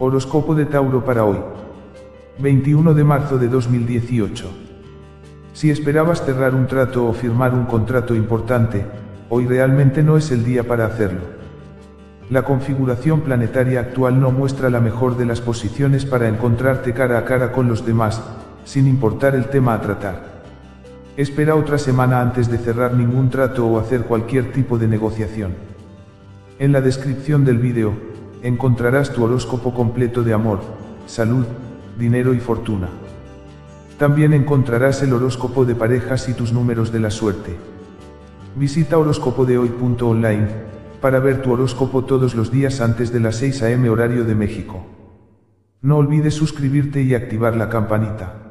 Horóscopo de Tauro para hoy. 21 de marzo de 2018. Si esperabas cerrar un trato o firmar un contrato importante, hoy realmente no es el día para hacerlo. La configuración planetaria actual no muestra la mejor de las posiciones para encontrarte cara a cara con los demás, sin importar el tema a tratar. Espera otra semana antes de cerrar ningún trato o hacer cualquier tipo de negociación. En la descripción del vídeo, encontrarás tu horóscopo completo de amor, salud, dinero y fortuna. También encontrarás el horóscopo de parejas y tus números de la suerte. Visita horóscopodehoy.online para ver tu horóscopo todos los días antes de las 6 am horario de México. No olvides suscribirte y activar la campanita.